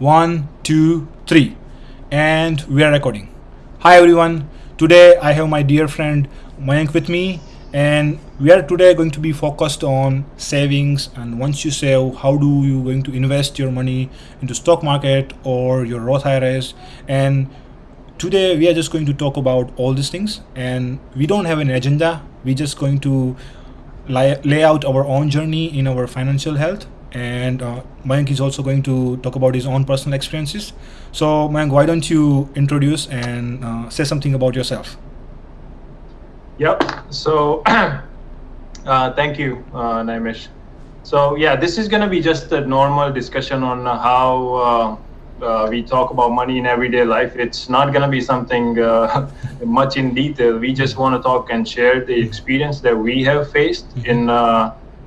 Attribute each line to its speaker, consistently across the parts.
Speaker 1: One, two, three. And we are recording. Hi everyone. Today I have my dear friend Mayank with me and we are today going to be focused on savings and once you save how do you going to invest your money into stock market or your Roth IRAs and today we are just going to talk about all these things and we don't have an agenda we're just going to lay, lay out our own journey in our financial health and uh, Mayank is also going to talk about his own personal experiences. So Mayank, why don't you introduce and uh, say something about yourself?
Speaker 2: Yep. So uh, thank you, uh, Naimish. So yeah, this is going to be just a normal discussion on how uh, uh, we talk about money in everyday life. It's not going to be something uh, much in detail. We just want to talk and share the experience that we have faced mm-hmm. in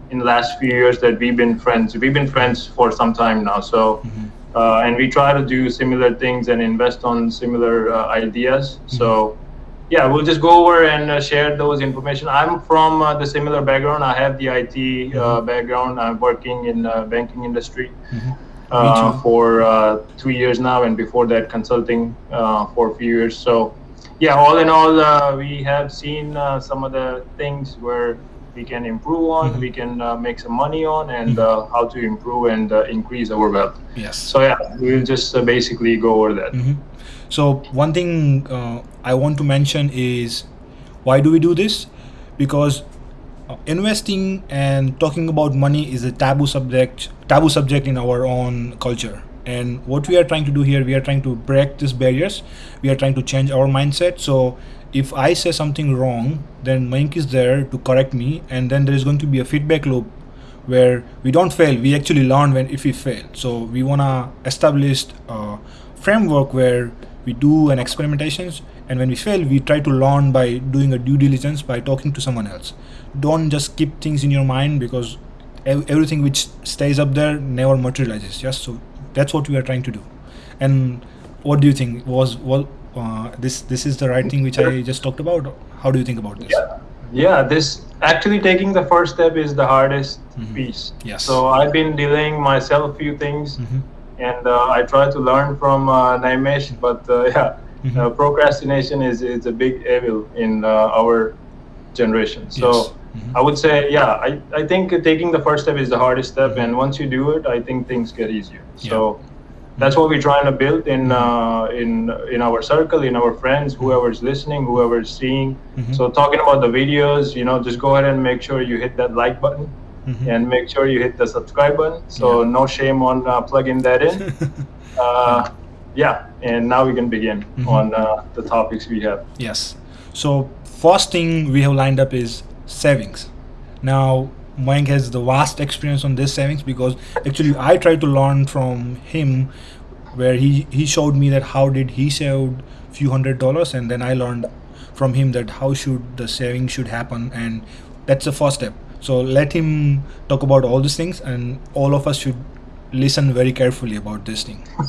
Speaker 2: in the last few years that we've been friends. We've been friends for some time now. So, mm-hmm. uh, and we try to do similar things and invest on similar uh, ideas. Mm-hmm. So, yeah, we'll just go over and uh, share those information. I'm from uh, the similar background. I have the IT uh, mm-hmm. background. I'm working in the banking industry. Mm-hmm. Uh, for two years now, and before that, consulting for a few years. So, yeah, all in all, we have seen some of the things where we can improve on, mm-hmm. we can uh, make some money on, and mm-hmm. uh, how to improve and uh, increase our wealth.
Speaker 1: Yes.
Speaker 2: So yeah, we'll just uh, basically go over that.
Speaker 1: Mm-hmm. So one thing uh, I want to mention is why do we do this? Because uh, investing and talking about money is a taboo subject taboo subject in our own culture and what we are trying to do here we are trying to break these barriers we are trying to change our mindset so if I say something wrong, then Mayank is there to correct me, and then there is going to be a feedback loop where we don't fail. We actually learn when if we fail. So we wanna establish a framework where we do an experimentations, and when we fail, we try to learn by doing a due diligence by talking to someone else. Don't just keep things in your mind because everything which stays up there never materializes. Yes, so that's what we are trying to do. And what do you think was what uh, this this is the right thing which I just talked about. How do you think about this?
Speaker 2: Yeah, yeah this actually taking the first step is the hardest mm-hmm. piece.
Speaker 1: Yes.
Speaker 2: So I've been delaying myself a few things, mm-hmm. and uh, I try to learn from uh, Naimesh, but uh, yeah, mm-hmm. uh, procrastination is is a big evil in uh, our generation. So. Yes. Mm-hmm. I would say, yeah, I, I think taking the first step is the hardest step, mm-hmm. and once you do it, I think things get easier. So, that's what we're trying to build in uh, in in our circle, in our friends, whoever's listening, whoever's seeing. Mm-hmm. So talking about the videos, you know, just go ahead and make sure you hit that like button. Mm-hmm. And make sure you hit the subscribe button. So yeah. no shame on uh, plugging that in. uh, yeah, and now we can begin mm-hmm. on uh, the topics we have.
Speaker 1: Yes. So first thing we have lined up is savings. Now Mayank has the vast experience on this savings because actually I tried to learn from him where he he showed me that how did he save few hundred dollars and then I learned from him that how should the saving should happen and that's the first step. So let him talk about all these things and all of us should listen very carefully about this thing.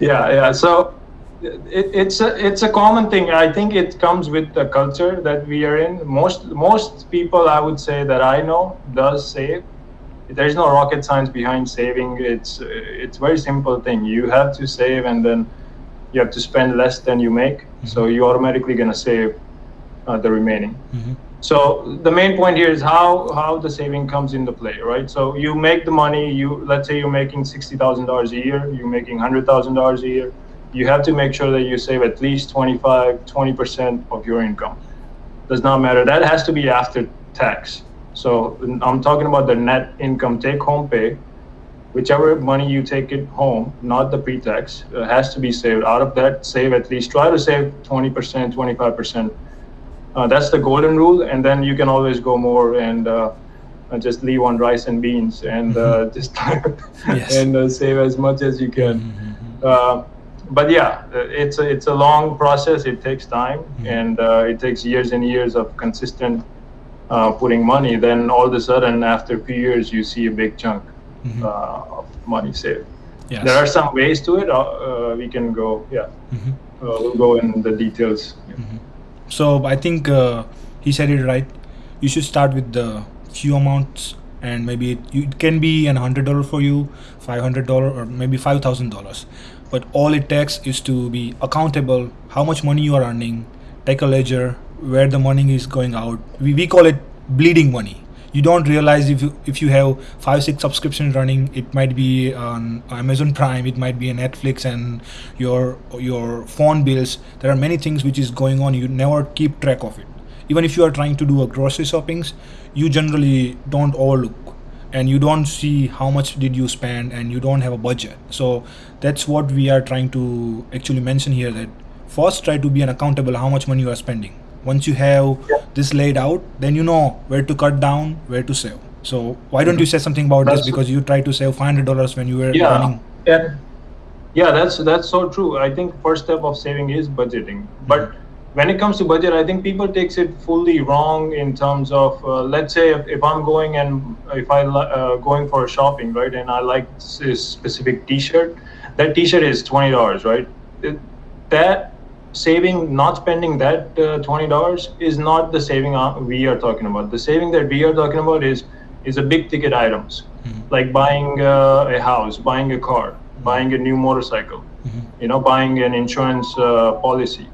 Speaker 2: Yeah yeah. So it, it's a it's a common thing. I think it comes with the culture that we are in. Most most people, I would say that I know, does save. There's no rocket science behind saving. It's it's very simple thing. You have to save, and then you have to spend less than you make. Mm-hmm. So you're automatically gonna save uh, the remaining. Mm-hmm. So the main point here is how how the saving comes into play, right? So you make the money. You let's say you're making sixty thousand dollars a year. You're making hundred thousand dollars a year you have to make sure that you save at least 25, 20% of your income. Does not matter. That has to be after tax. So I'm talking about the net income take home pay. Whichever money you take it home, not the pre-tax, uh, has to be saved. Out of that, save at least, try to save 20%, 25%. Uh, that's the golden rule. And then you can always go more and uh, just leave on rice and beans and uh, mm-hmm. just yes. and uh, save as much as you can. Mm-hmm. But yeah, it's a, it's a long process. It takes time, mm-hmm. and uh, it takes years and years of consistent uh, putting money. Then all of a sudden, after a few years, you see a big chunk mm-hmm. uh, of money saved. Yes. There are some ways to it. Uh, uh, we can go. Yeah, mm-hmm. Uh, we'll go in the details. Yeah.
Speaker 1: Mm-hmm. So I think he said it right. You should start with the few amounts and maybe it, it can be an hundred dollar for you, five hundred dollar, or maybe five thousand dollars. But all it takes is to be accountable. How much money you are earning, take a ledger where the money is going out. We, we call it bleeding money you don't realize if you if you have five six subscriptions running it might be on amazon prime it might be netflix and your your phone bills there are many things which is going on you never keep track of it even if you are trying to do a grocery shoppings you generally don't overlook and you don't see how much did you spend and you don't have a budget. So that's what we are trying to actually mention here that first try to be an accountable how much money you are spending. Once you have yeah. this laid out then you know where to cut down where to save. So why don't you say something about that's this because you try to save $500 when you were
Speaker 2: yeah,
Speaker 1: running.
Speaker 2: yeah yeah that's that's so true. I think first step of saving is budgeting. But. When it comes to budget i think people takes it fully wrong in terms of uh, let's say if, if, i'm going and if i uh, going for shopping right and i like this specific t-shirt that t-shirt is $20 right it, that saving, not spending that uh, $20 is not the saving uh, we are talking about. The saving that we are talking about is is a big ticket items mm-hmm. like buying uh, a house, buying a car, mm-hmm. buying a new motorcycle, mm-hmm. you know, buying an insurance uh, policy,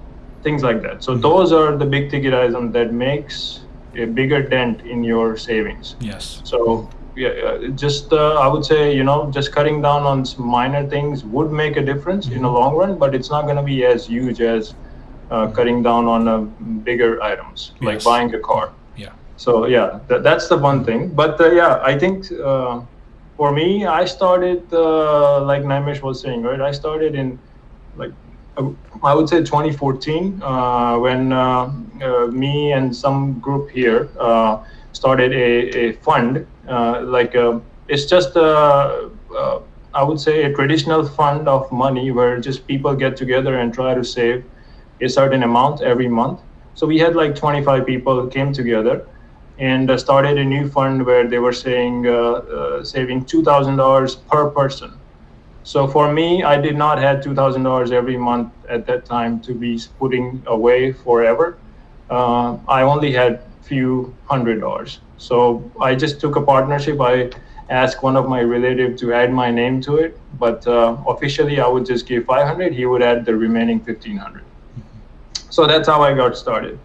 Speaker 2: things like that. So mm-hmm. those are the big ticket items that makes a bigger dent in your savings.
Speaker 1: Yes.
Speaker 2: So yeah, just uh, I would say you know just cutting down on minor things would make a difference mm-hmm. in the long run, but it's not going to be as huge as uh, cutting down on uh, bigger items like yes. buying a car.
Speaker 1: Yeah.
Speaker 2: So yeah, th- that's the one thing. But uh, yeah, I think uh, for me, I started uh, like Naimesh was saying, right? I started in like I would say 2014 when me and some group here started a, a fund uh, like uh, it's just uh, I would say a traditional fund of money where just people get together and try to save a certain amount every month. So we had like 25 people came together and started a new fund where they were saying uh, saving $2,000 per person. So for me, I did not have $2,000 every month at that time to be putting away forever. Uh, I only had a few hundred dollars. So I just took a partnership. I asked one of my relative to add my name to it, but uh, officially I would just give 500. He would add the remaining 1500. So that's how I got started.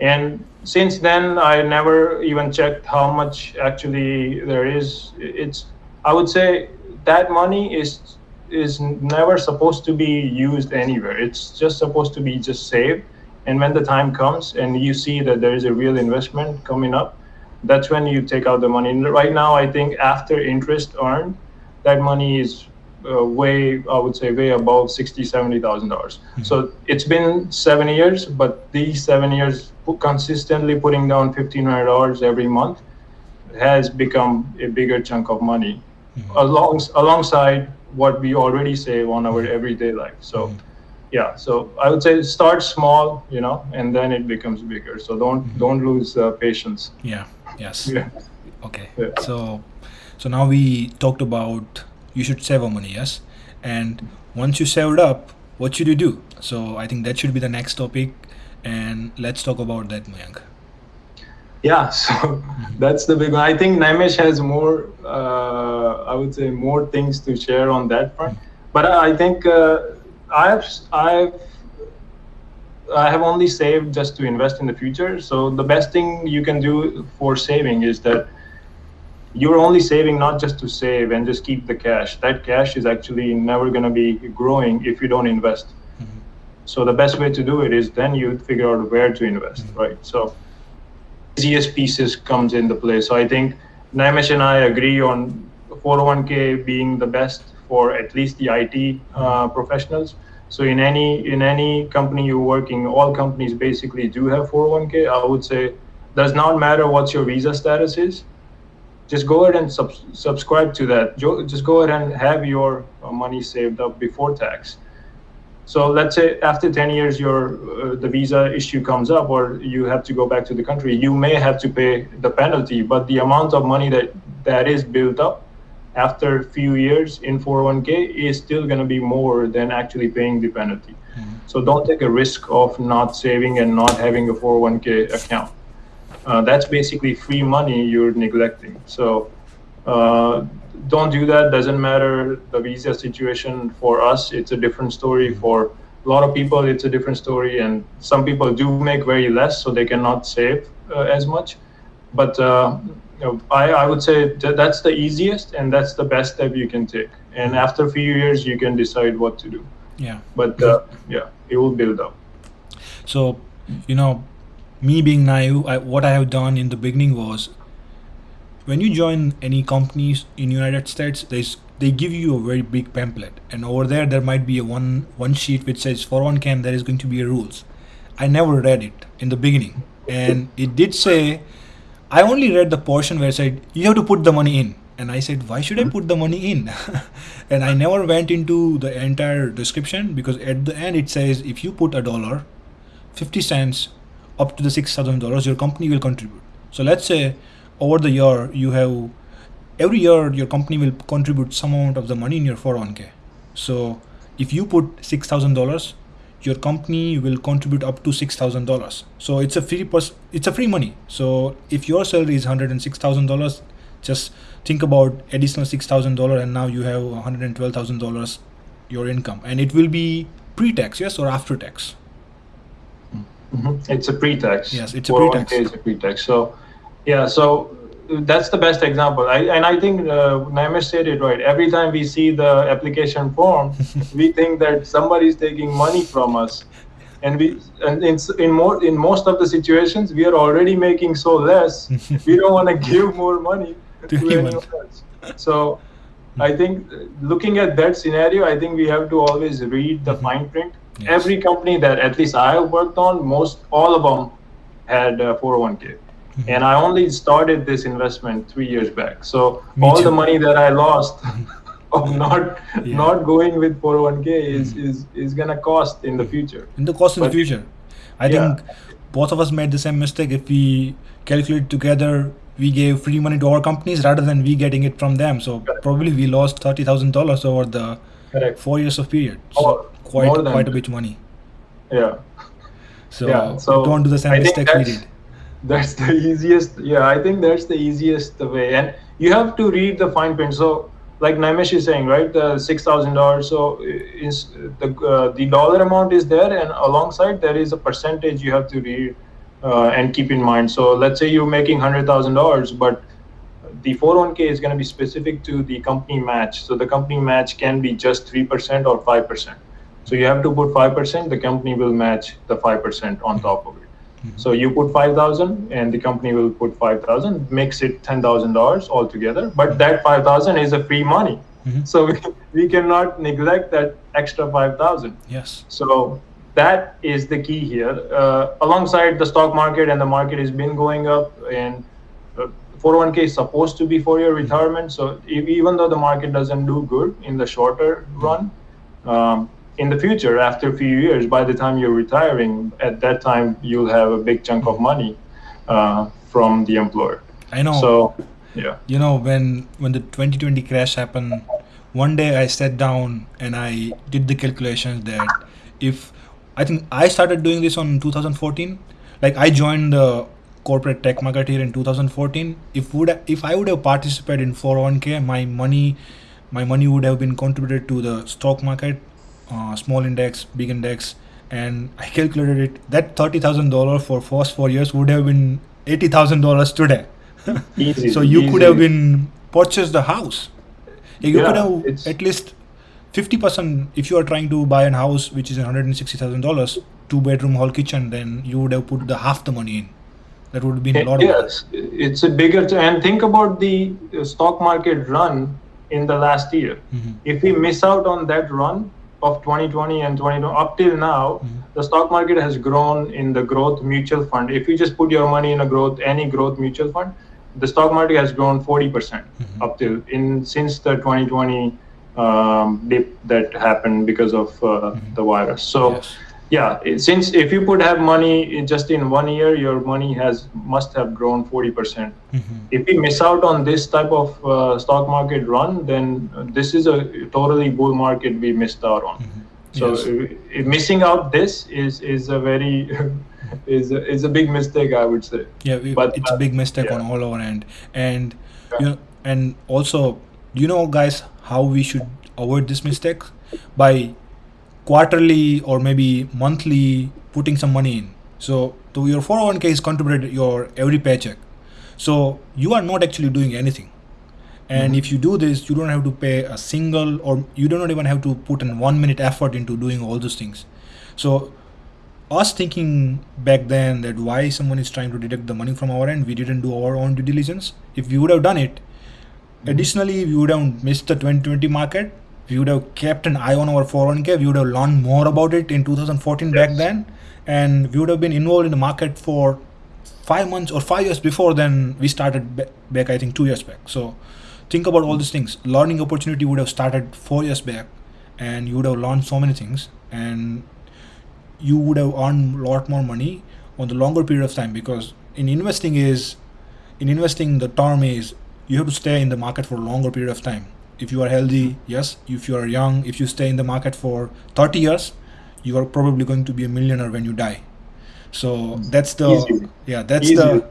Speaker 2: And since then, I never even checked how much actually there is. It's I would say that money is is never supposed to be used anywhere. It's just supposed to be just saved. And when the time comes and you see that there is a real investment coming up, that's when you take out the money. And right now, I think after interest earned, that money is uh, way, I would say, way above sixty, seventy thousand dollars. Mm-hmm. So it's been seven years, but these seven years consistently putting down fifteen hundred dollars every month has become a bigger chunk of money, mm-hmm. along alongside what we already save on our everyday life. So. Mm-hmm yeah so i would say start small you know and then it becomes bigger so don't mm-hmm. don't lose uh, patience
Speaker 1: yeah yes yeah. okay yeah. so so now we talked about you should save money yes and once you saved up what should you do so i think that should be the next topic and let's talk about that Mayank.
Speaker 2: Yeah so that's the big one i think Naimesh has more uh, i would say more things to share on that front but i think uh, I've I've I have only saved just to invest in the future. So the best thing you can do for saving is that you're only saving not just to save and just keep the cash. That cash is actually never going to be growing if you don't invest. Mm-hmm. So the best way to do it is then you figure out where to invest, mm-hmm. right? So easiest pieces comes into play. So I think Naimesh and I agree on 401k being the best for at least the IT uh, professionals. So in any in any company you're working, all companies basically do have 401k. I would say does not matter what your visa status is. Just go ahead and sub- subscribe to that. Just go ahead and have your uh, money saved up before tax. So let's say after 10 years, your uh, the visa issue comes up, or you have to go back to the country. You may have to pay the penalty, but the amount of money that that is built up after a few years in 401k is still going to be more than actually paying the penalty. Mm-hmm. So don't take a risk of not saving and not having a 401k account. Uh, that's basically free money you're neglecting. So Uh, don't do that. Doesn't matter the visa situation for us. It's a different story
Speaker 1: Mm-hmm.
Speaker 2: for a lot of people. It's a different story, and some people do make very less, so they cannot save uh, as much. But uh, you know, I, I would say that that's the easiest and that's the best step you can take. And after a few years, you can decide what to do.
Speaker 1: Yeah.
Speaker 2: But uh, yeah, it will build up.
Speaker 1: So, you know, me being naive, I, what I have done in the beginning was when you join any companies in United States, there's they give you a very big pamphlet, and over there there might be a one one sheet which says 401k there is going to be a rules. I never read it in the beginning, and it did say I only read the portion where it said you have to put the money in, and I said why should I put the money in? and I never went into the entire description because at the end it says if you put a dollar 50 cents up to the $6000 your company will contribute so let's say over the year you have every year your company will contribute some amount of the money in your 401k so if you put $6000 your company will contribute up to $6000 so it's a free it's a free money so if your salary is $106000 just think about additional $6000 and now you have $112000 your income and it will be pre-tax yes or after tax
Speaker 2: Mhm. It's a pre-tax.
Speaker 1: Yes, it's a pre-tax.
Speaker 2: is a pre-tax. So, yeah, so that's the best example. I, and I think uh, Naimesh said it right. Every time we see the application form, we think that somebody is taking money from us. And we, and in, in more, in most of the situations, we are already making so less. we don't want to give more money
Speaker 1: To
Speaker 2: to
Speaker 1: anyone.
Speaker 2: else. So, I think uh, looking at that scenario, I think we have to always read the fine print.
Speaker 1: Yes.
Speaker 2: Every company that at least I have worked on, most all of them had uh, 401k. Mm-hmm. And I only started this investment three years back. So
Speaker 1: Me
Speaker 2: all
Speaker 1: too.
Speaker 2: the money that I lost of not
Speaker 1: Yeah.
Speaker 2: not going with 401k is mm-hmm. is is gonna cost in the future.
Speaker 1: in the cost in the future. I
Speaker 2: Yeah.
Speaker 1: think both of us made the same mistake. If we calculate together, we gave free money to our companies rather than we getting it from them. So
Speaker 2: Correct.
Speaker 1: probably we lost thirty thousand dollars over the
Speaker 2: Correct.
Speaker 1: four years of period. So oh,
Speaker 2: More- quite
Speaker 1: quite a bit money.
Speaker 2: Yeah.
Speaker 1: So,
Speaker 2: Yeah, so
Speaker 1: don't do the same
Speaker 2: I
Speaker 1: mistake we did.
Speaker 2: That's the easiest. Yeah, I think that's the easiest way. And you have to read the fine print. So, like Naimesh is saying, right, the six thousand dollars. So, is the uh, the dollar amount is there, and alongside there is a percentage you have to read uh, and keep in mind. So, let's say you're making hundred thousand dollars, but the 401k is going to be specific to the company match. So, the company match can be just three percent or five percent. So, you have to put five percent. The company will match the five percent on top of it. So you put five thousand, and the company will put five thousand, makes it ten thousand dollars altogether. But that five thousand is a free money,
Speaker 1: Mhm.
Speaker 2: so we, we cannot neglect that extra five thousand.
Speaker 1: Yes.
Speaker 2: So that is the key here. Uh, alongside the stock market, and the market has been going up, and uh, 401k is supposed to be for your retirement. So if, even though the market doesn't do good in the shorter run, um, in the future, after a few years, by the time you're retiring, at that time you'll have a big chunk of money uh, from the employer.
Speaker 1: I know.
Speaker 2: So, yeah.
Speaker 1: you know when when the 2020 crash happened one day i sat down and i did the calculations that if i think i started doing this on 2014 like i joined the corporate tech market here in 2014 if would if i would have participated in 401k my money my money would have been contributed to the stock market uh, small index big index and i calculated it that $30000 for first four years would have been $80000 today
Speaker 2: Easy.
Speaker 1: so you could have been purchased the house you could have
Speaker 2: it's-
Speaker 1: at least 50% if you are trying to buy a house which is $160000 two bedroom hall kitchen then you would have put the half the money in that would have been a lot of money.
Speaker 2: yes, it's a bigger. and think about the uh, stock market run in the last year.
Speaker 1: Mhm.
Speaker 2: If we miss out on that run of 2020 and 2020 up till now,
Speaker 1: Mhm.
Speaker 2: the stock market has grown in the growth mutual fund. If you just put your money in a growth, any growth mutual fund, the stock market has grown 40%
Speaker 1: Mhm.
Speaker 2: up till in since the 2020 um, dip that happened because of uh,
Speaker 1: Mhm.
Speaker 2: the virus. So
Speaker 1: Yes.
Speaker 2: Yeah since if you could have money in just in one year your money has must have grown 40%
Speaker 1: Mhm.
Speaker 2: if we miss out on this type of uh, stock market run then uh, this is a totally bull market we missed out on
Speaker 1: Mhm.
Speaker 2: so
Speaker 1: Yes.
Speaker 2: uh, missing out this is is a very is a, is a big mistake i would say
Speaker 1: yeah we-
Speaker 2: but,
Speaker 1: it's a
Speaker 2: uh,
Speaker 1: big mistake
Speaker 2: yeah.
Speaker 1: on all our end and
Speaker 2: Yeah.
Speaker 1: you know and also, you know, guys, how we should avoid this mistake by quarterly or maybe monthly putting some money in. So, to your 401k is contributed your every paycheck. So you are not actually doing anything. And
Speaker 2: Mhm.
Speaker 1: if you do this, you don't have to pay a single, or you do not even have to put in one minute effort into doing all those things. So us thinking back then that why someone is trying to deduct the money from our end, we didn't do our own due diligence. If we would have done it, additionally, we would have missed the 2020 market. We would have kept an eye on our 401k. We would have learned more about it in 2014 back then, and we would have been involved in the market for five months or five years before then we started back. I think two years back. So think about all these things. Learning opportunity would have started four years back, and you would have learned so many things, and you would have earned a lot more money on the longer period of time because in investing is in investing the term is you have to stay in the market for a longer period of time if you are healthy yes if you are young if you stay in the market for 30 years you are probably going to be a millionaire when you die so that's the
Speaker 2: Easy.
Speaker 1: yeah that's
Speaker 2: Easy.
Speaker 1: the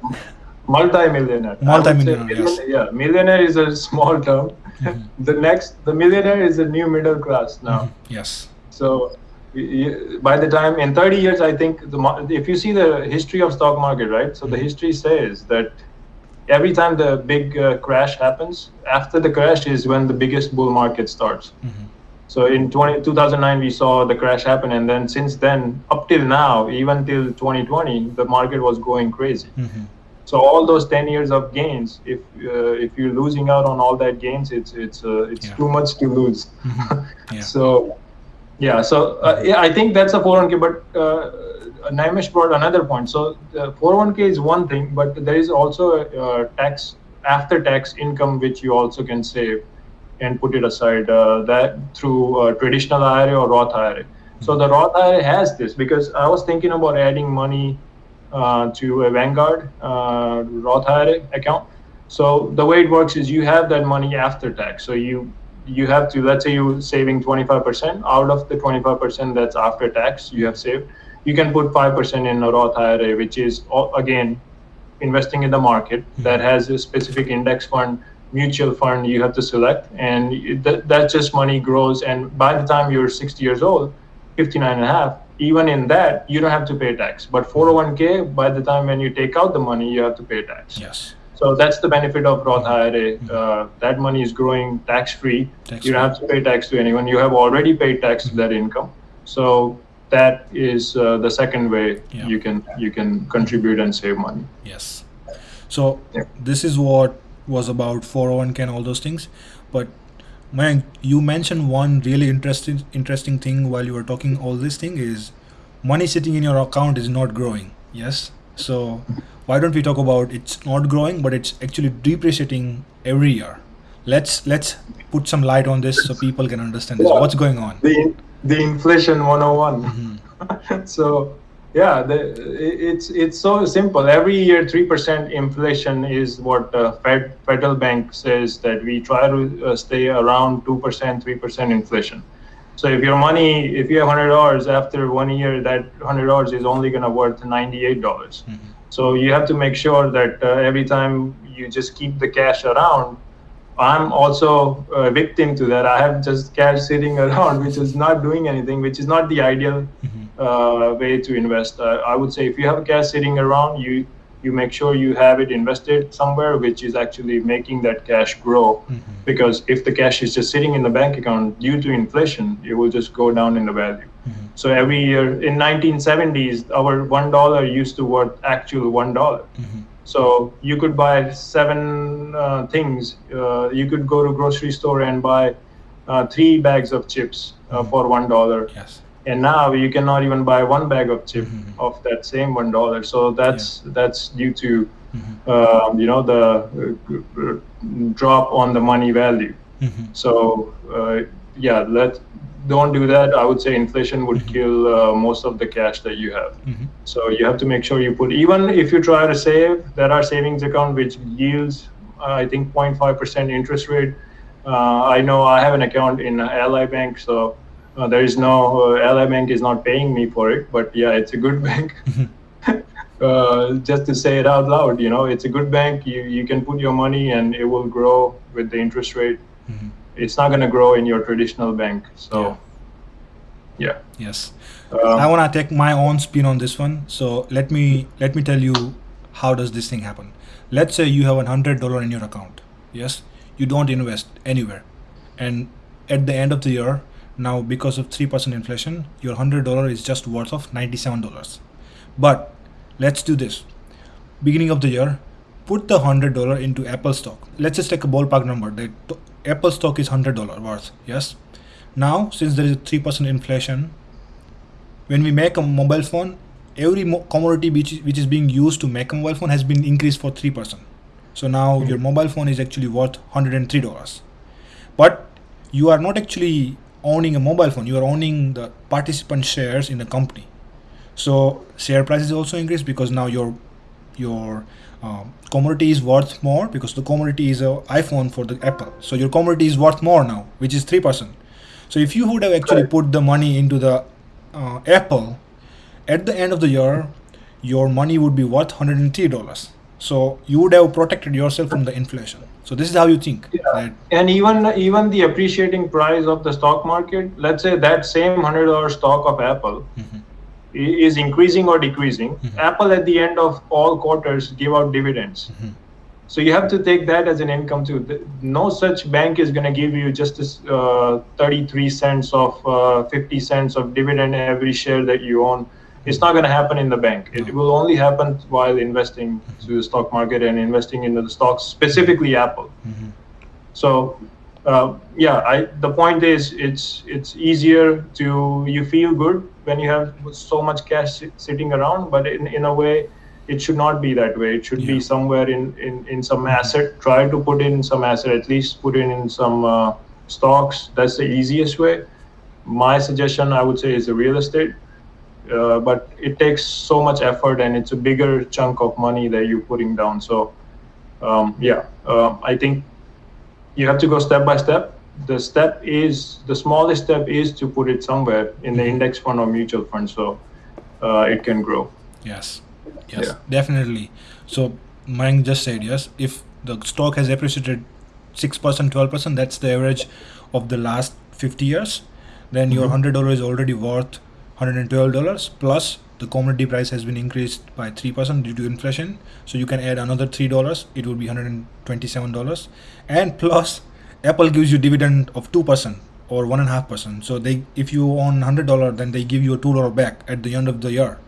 Speaker 2: multi-millionaire. I would say
Speaker 1: Multi-millionaire, yes.
Speaker 2: Yeah, millionaire is a small term.
Speaker 1: Mhm.
Speaker 2: The next, the millionaire is a new middle class now.
Speaker 1: yes
Speaker 2: So by the time in 30 years, I think the if you see the history of stock market, right? So the
Speaker 1: Mhm.
Speaker 2: history says that every time the big uh, crash happens, after the crash is when the biggest bull market starts.
Speaker 1: Mhm.
Speaker 2: So in 20, 2009, we saw the crash happen, and then since then, up till now, even till 2020, the market was going crazy.
Speaker 1: Mhm.
Speaker 2: So all those 10 years of gains, if uh, if you're losing out on all that gains, it's it's uh, it's
Speaker 1: Yeah.
Speaker 2: too much to lose.
Speaker 1: Mhm. Yeah.
Speaker 2: So yeah, so uh, yeah, I think that's a 401k. But uh, Naimesh brought another point. So the 401k is one thing, but there is also a, uh tax after tax income which you also can save and put it aside uh, that through uh, traditional IRA or Roth IRA. So the Roth IRA has this because I was thinking about adding money uh, to a Vanguard uh, Roth IRA account. So the way it works is you have that money after tax. So you you have to let's say you're saving 25% out of the 25% that's after tax you have saved. You can put 5% in a Roth IRA, which is uh, again investing in the market hmm. that has a specific index fund mutual fund you have to select and that, that just money grows and by the time you're 60 years old 59 and a half even in that you don't have to pay tax. But 401k by the time when you take out the money you have to pay tax.
Speaker 1: Yes.
Speaker 2: So that's the benefit of roth ira hmm. uh, that money is growing tax free
Speaker 1: Tax
Speaker 2: you don't have to pay tax to anyone. You have already paid tax to hmm. that income. So that is uh, the second way
Speaker 1: Yeah.
Speaker 2: you can you can contribute and save money
Speaker 1: Yes. So
Speaker 2: Yeah.
Speaker 1: this is what was about 401k and all those things. But Mayank, you mentioned one really interesting interesting thing while you were talking all this thing is money sitting in your account is not growing. Yes. So why don't we talk about it's not growing but it's actually depreciating every year. Let's let's put some light on this so people can understand this.
Speaker 2: Yeah.
Speaker 1: What's going on?
Speaker 2: the the inflation 101
Speaker 1: Mhm.
Speaker 2: so yeah the, it's it's so simple every year 3% inflation is what the fed federal bank says that we try to uh, stay around 2% 3% inflation so if your money if you have $100 after one year that $100 is only going to worth $98
Speaker 1: Mhm.
Speaker 2: so you have to make sure that uh, every time you just keep the cash around. I'm also a victim to that. I have just cash sitting around, which is not doing anything, which is not the ideal
Speaker 1: Mhm.
Speaker 2: uh, way to invest. Uh, I would say if you have cash sitting around, you you make sure you have it invested somewhere, which is actually making that cash grow.
Speaker 1: Mhm.
Speaker 2: Because if the cash is just sitting in the bank account due to inflation, it will just go down in the value.
Speaker 1: Mhm.
Speaker 2: So every year in 1970s, our one dollar used to worth actual one dollar. So you could buy seven uh, things. Uh, you could go to grocery store and buy uh, three bags of chips uh,
Speaker 1: Mhm.
Speaker 2: for one dollar.
Speaker 1: Yes.
Speaker 2: And now you cannot even buy one bag of chip
Speaker 1: Mhm.
Speaker 2: of that same one dollar. So that's that's due to
Speaker 1: Mhm.
Speaker 2: um, you know the uh, drop on the money value.
Speaker 1: Mhm.
Speaker 2: So uh, yeah, let don't do that. I would say inflation would
Speaker 1: Mhm.
Speaker 2: kill uh, most of the cash that you have.
Speaker 1: Mhm.
Speaker 2: So you have to make sure you put even if you try to save, there are savings account which yields uh, I think 0.5 percent interest rate. Uh, I know I have an account in Ally Bank, so uh, there is no uh, Ally Bank is not paying me for it, but yeah, it's a good bank. uh, just to say it out loud. You know, it's a good bank. You you can put your money and it will grow with the interest rate.
Speaker 1: Mhm.
Speaker 2: It's not going to grow in your traditional bank. So, yeah.
Speaker 1: Yes.
Speaker 2: Um,
Speaker 1: I want to take my own spin on this one. So let me let me tell you how does this thing happen. Let's say you have a hundred dollar in your account. Yes, you don't invest anywhere, and at the end of the year, now because of three percent inflation, your hundred dollar is just worth of ninety seven dollars. But let's do this. Beginning of the year, put the hundred dollar into Apple stock. Let's just take a ballpark number. The Apple stock is hundred dollar worth. Yes. Now, since there is a three percent inflation, when we make a mobile phone, every mo- commodity which, which is being used to make a mobile phone has been increased for 3%. So now hmm. your mobile phone is actually worth $103. But you are not actually owning a mobile phone, you are owning the participant shares in the company. So share price is also increased because now your your um, commodity is worth more because the commodity is a iPhone for the Apple. So your commodity is worth more now, which is three percent. So if you would have actually put the money into the uh, Apple, at the end of the year, your money would be worth hundred and three dollars. So you would have protected yourself from the inflation. So this is how you think
Speaker 2: Yeah. and even even the appreciating price of the stock market, let's say that same hundred dollar stock of Apple
Speaker 1: Mhm.
Speaker 2: i- is increasing or decreasing.
Speaker 1: Mhm.
Speaker 2: Apple at the end of all quarters give out dividends.
Speaker 1: Mhm.
Speaker 2: So you have to take that as an income too. No such bank is going to give you just this uh, 33 cents of uh, 50 cents of dividend every share that you own. It's not going to happen in the bank. It will only happen while investing to the stock market and investing into the stocks, specifically Apple.
Speaker 1: Mhm.
Speaker 2: So, uh, yeah, I, the point is, it's it's easier to you feel good when you have so much cash sitting around, but in, in a way, it should not be that way. It should
Speaker 1: Yeah.
Speaker 2: be somewhere in, in, in some asset. Try to put in some asset, at least put in in some uh, stocks. That's the easiest way. My suggestion, I would say, is the real estate. Uh, but it takes so much effort and it's a bigger chunk of money that you're putting down. So, um, yeah, uh, I think you have to go step by step. The step is the smallest step is to put it somewhere in the
Speaker 1: Mhm.
Speaker 2: index fund or mutual fund so uh, it can grow.
Speaker 1: Yes, yes,
Speaker 2: Yeah.
Speaker 1: definitely. So Mayank just said yes. If the stock has appreciated six percent, twelve percent, that's the average of the last fifty years. Then your
Speaker 2: Mhm.
Speaker 1: hundred dollar is already worth hundred and twelve dollars plus the commodity price has been increased by three percent due to inflation. So you can add another three dollars. It would be hundred and twenty-seven dollars, and plus Apple gives you dividend of two percent or one and a half percent. So they, if you own hundred dollar, then they give you a two dollar back at the end of the year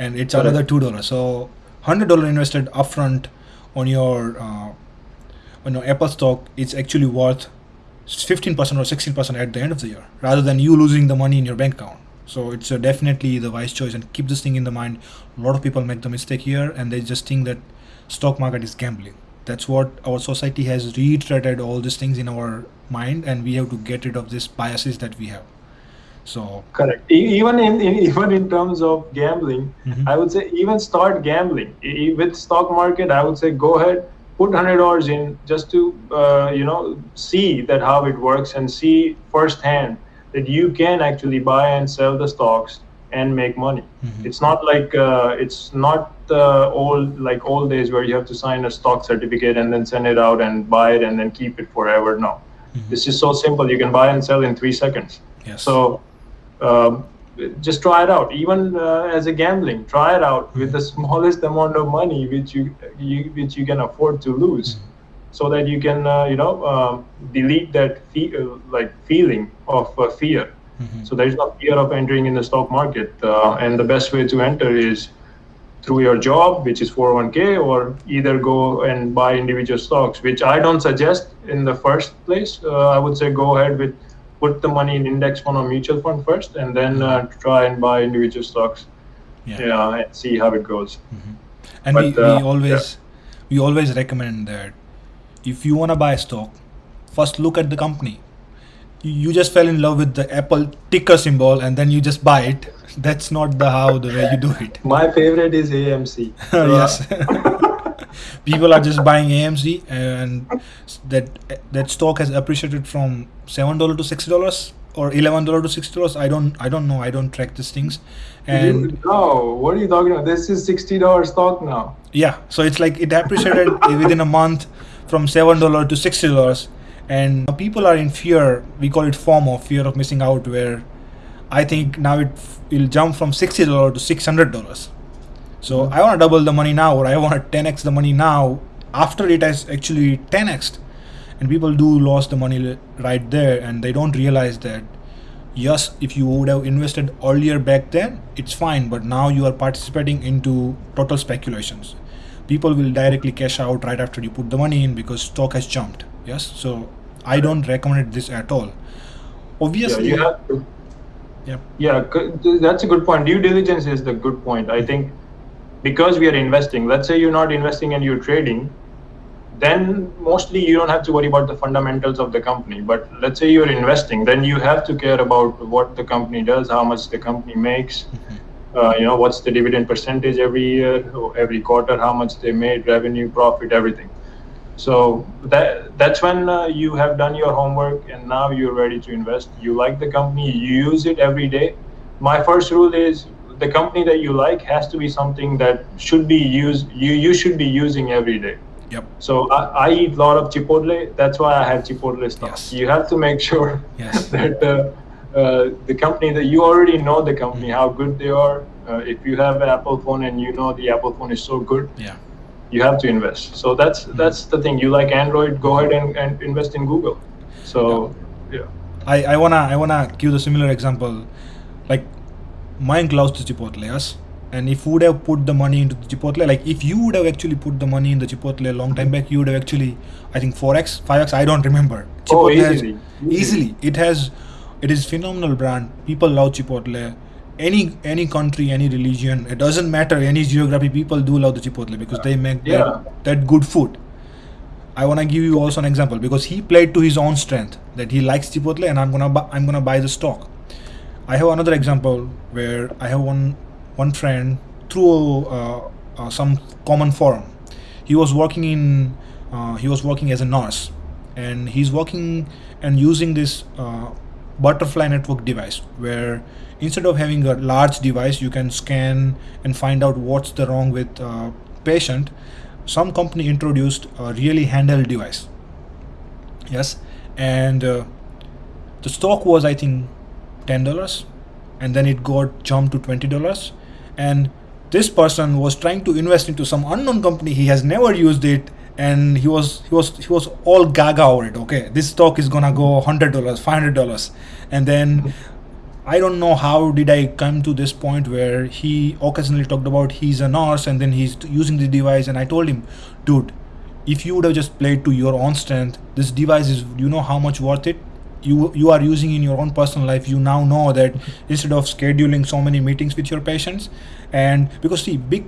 Speaker 1: and it's
Speaker 2: Correct.
Speaker 1: another two dollars. So hundred dollar invested upfront on your uh, on your Apple stock, it's actually worth fifteen percent or sixteen percent at the end of the year, rather than you losing the money in your bank account. So it's uh, definitely the wise choice, and keep this thing in the mind. A lot of people make the mistake here, and they just think that stock market is gambling. That's what our society has reiterated all these things in our mind, and we have to get rid of these biases that we have. So
Speaker 2: Correct. Even in, in even in terms of gambling,
Speaker 1: Mhm.
Speaker 2: I would say even start gambling with stock market. I would say go ahead, put hundred dollars in just to uh, you know see that how it works and see firsthand that you can actually buy and sell the stocks and make money.
Speaker 1: Mhm.
Speaker 2: It's not like uh, it's not the old like old days where you have to sign a stock certificate and then send it out and buy it and then keep it forever. No,
Speaker 1: Mhm.
Speaker 2: this is so simple. You can buy and sell in three seconds.
Speaker 1: yes,
Speaker 2: So um, just try it out. Even uh, as a gambling, try it out with the smallest amount of money which you, you which you can afford to lose, so that you can uh, you know um, delete that fe- uh, like feeling of uh, fear.
Speaker 1: Mhm.
Speaker 2: So there is no fear of entering in the stock market, uh, and the best way to enter is through your job, which is 401k, or either go and buy individual stocks, which I don't suggest in the first place. Uh, I would say go ahead with put the money in index fund or mutual fund first, and then uh, try and buy individual stocks.
Speaker 1: yeah.
Speaker 2: Yeah, and see how it goes.
Speaker 1: and
Speaker 2: But,
Speaker 1: we, we always we always recommend that if you want to buy a stock first look at the company you, you just fell in love with the apple ticker symbol and then you just buy it that's not the how the way you do it
Speaker 2: My favorite is AMC.
Speaker 1: Yes people are just buying amc and that that stock has appreciated from seven dollar to six dollars or eleven dollar to sixty dollars. I don't I don't know. I don't track these things, and
Speaker 2: no, what are you talking about? This is sixty dollars stock now.
Speaker 1: yeah, so it's like it appreciated within a month from seven dollar to sixty dollars, and people are in fear. We call it FOMO, fear of missing out. Where I think now it will jump from sixty dollar to six hundred dollars. So mm-hmm. I want to double the money now, or I want to ten x the money now after it has actually ten x and people do lose the money right there and they don't realize that yes if you would have invested earlier back then it's fine but now you are participating into total speculations people will directly cash out right after you put the money in because stock has jumped yes so i don't recommend this at all
Speaker 2: Yeah,
Speaker 1: obviously
Speaker 2: to.
Speaker 1: yeah
Speaker 2: Yeah, that's a good point. Due diligence is the good point. I think because we are investing, let's say you're not investing and you're trading, then mostly you don't have to worry about the fundamentals of the company. But let's say you're investing, then you have to care about what the company does, how much the company makes, mm-hmm. Uh, you know, what's the dividend percentage every year, or every quarter, how much they made, revenue, profit, everything. So that that's when uh, you have done your homework and now you're ready to invest. You like the company, you use it every day. My first rule is the company that you like has to be something that should be used. You you should be using every day.
Speaker 1: yep
Speaker 2: So I, I eat a lot of Chipotle. That's why I have Chipotle stock.
Speaker 1: Yes.
Speaker 2: You have to make sure
Speaker 1: Yes.
Speaker 2: that uh, uh, the company that you already know the company, how good they are. Uh, if you have an Apple phone and you know the Apple phone is so good,
Speaker 1: yeah
Speaker 2: you have to invest. So that's that's the thing. You like Android, go ahead and, and invest in Google. So yeah.
Speaker 1: I, I wanna I wanna give the similar example. Like mine loves to Chipotle, yes. And if you would have put the money into the Chipotle, like if you would have actually put the money in the Chipotle a long time back, you would have actually, I think four x, five x, I don't remember.
Speaker 2: Oh,
Speaker 1: Chipotle has-
Speaker 2: easily.
Speaker 1: easily, it has, it is phenomenal brand. People love Chipotle. Any any country, any religion, it doesn't matter. Any geography, people do love the Chipotle because they make
Speaker 2: Yeah.
Speaker 1: that, that good food. I want to give you also an example because he played to his own strength that he likes Chipotle and I'm gonna bu- I'm gonna buy the stock. I have another example where I have one one friend through uh, uh, some common forum. He was working in uh, he was working as a nurse and he's working and using this uh, butterfly network device where instead of having a large device you can scan and find out what's the wrong with patient. Some company introduced a really handheld device. Yes? And uh, the stock was i think $10 and then it got jumped to $20 and this person was trying to invest into some unknown company. He has never used it and he was he was he was all gaga over it okay this stock is gonna go $100 $500 and then I don't know how did I come to this point where he occasionally talked about he's a nurse and then he's using the device and I told him, dude, if you would have just played to your own strength, this device is you know how much worth it. You you are using in your own personal life. You now know that instead of scheduling so many meetings with your patients, and because see big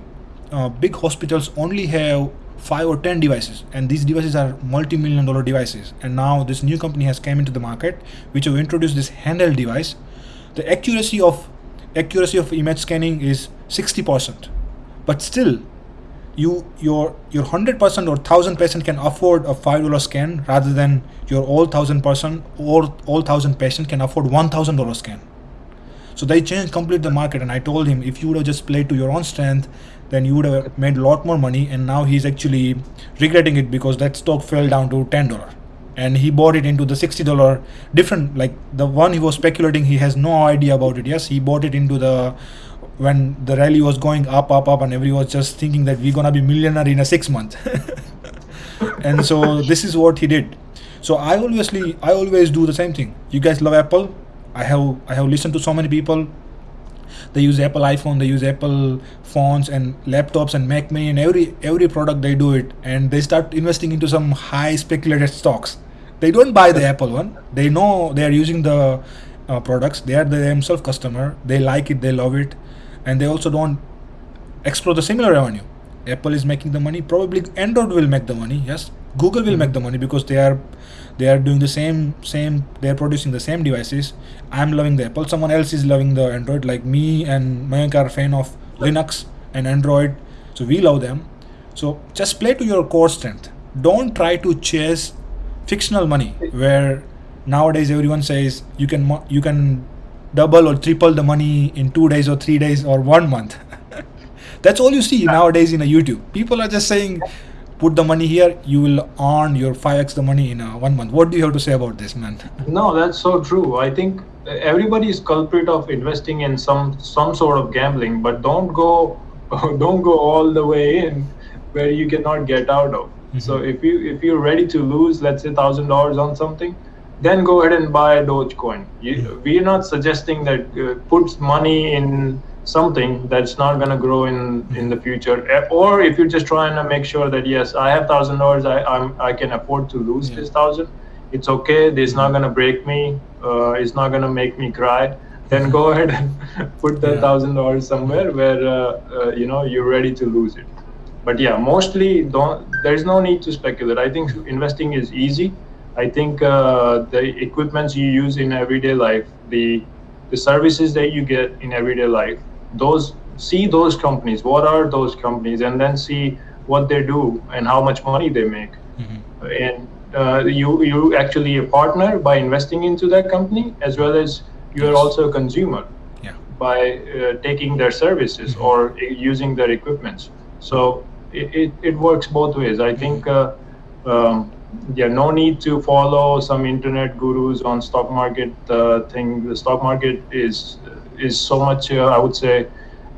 Speaker 1: uh, big hospitals only have five or ten devices and these devices are multi-million dollar devices. And now this new company has came into the market which have introduced this handheld device. The accuracy of accuracy of image scanning is 60% but still you your your 100% or 1000 patient can afford a $5 scan rather than your all 1000 person or all 1000 patient can afford $1000 scan. So they changed complete the market and i told him if you would have just played to your own strength then you would have made a lot more money and now he's actually regretting it because that stock fell down to $10 and he bought it into the $60 different like the one he was speculating he has no idea about it. Yes he bought it into the when the rally was going up up up and everyone was just thinking that we're gonna be millionaire in a six month and so this is what he did. So i obviously i always do the same thing. You guys love apple. I have i have listened to so many people they use apple iphone they use apple phones and laptops and mac mini and every every product they do it. And they start investing into some high speculated stocks. They don't buy the apple one. They know they are using the uh, products. They are the themselves customer. They like it. They love it. And they also don't explore the similar revenue apple is making the money. Probably android will make the money. Yes google will make mm-hmm. the money because they are they are doing the same same they are producing the same devices. I'm loving the apple. Someone else is loving the android like me and mayank are fan of linux and android so we love them. So just play to your core strength. Don't try to chase fictional money where nowadays everyone says you can you can double or triple the money in two days or three days or one month. That's all you see nowadays in a YouTube. People are just saying, put the money here, you will earn your 5x the money in a one month. What do you have to say about this, man?
Speaker 2: No, that's so true. I think everybody is culprit of investing in some some sort of gambling, but don't go don't go all the way in where you cannot get out of. So mm-hmm. if you if you're ready to lose, let's say thousand dollars on something, then go ahead and buy a Dogecoin. You, mm-hmm. we're not suggesting that uh, put money in something that's not going to grow in in the future Eh, or if you're just trying to make sure that yes i have thousand dollars i i'm i can afford to lose
Speaker 1: Yeah.
Speaker 2: this thousand it's okay this not going to break me uh, it's not going to make me cry then go ahead and put the
Speaker 1: Yeah.
Speaker 2: thousand dollars somewhere where uh, uh, you know you're ready to lose it but yeah mostly don't there's no need to speculate i think investing is easy i think uh, the equipments you use in everyday life the the services that you get in everyday life those see those companies what are those companies and then see what they do and how much money they make
Speaker 1: Mhm.
Speaker 2: and uh, you you actually a partner by investing into that company as well as you are also a consumer
Speaker 1: Yeah.
Speaker 2: by uh, taking their services
Speaker 1: Mhm.
Speaker 2: or using their equipments. So it, it, it works both ways. I think, uh, um, yeah, no need to follow some internet gurus on stock market uh, thing. The stock market is is so much, uh, I would say,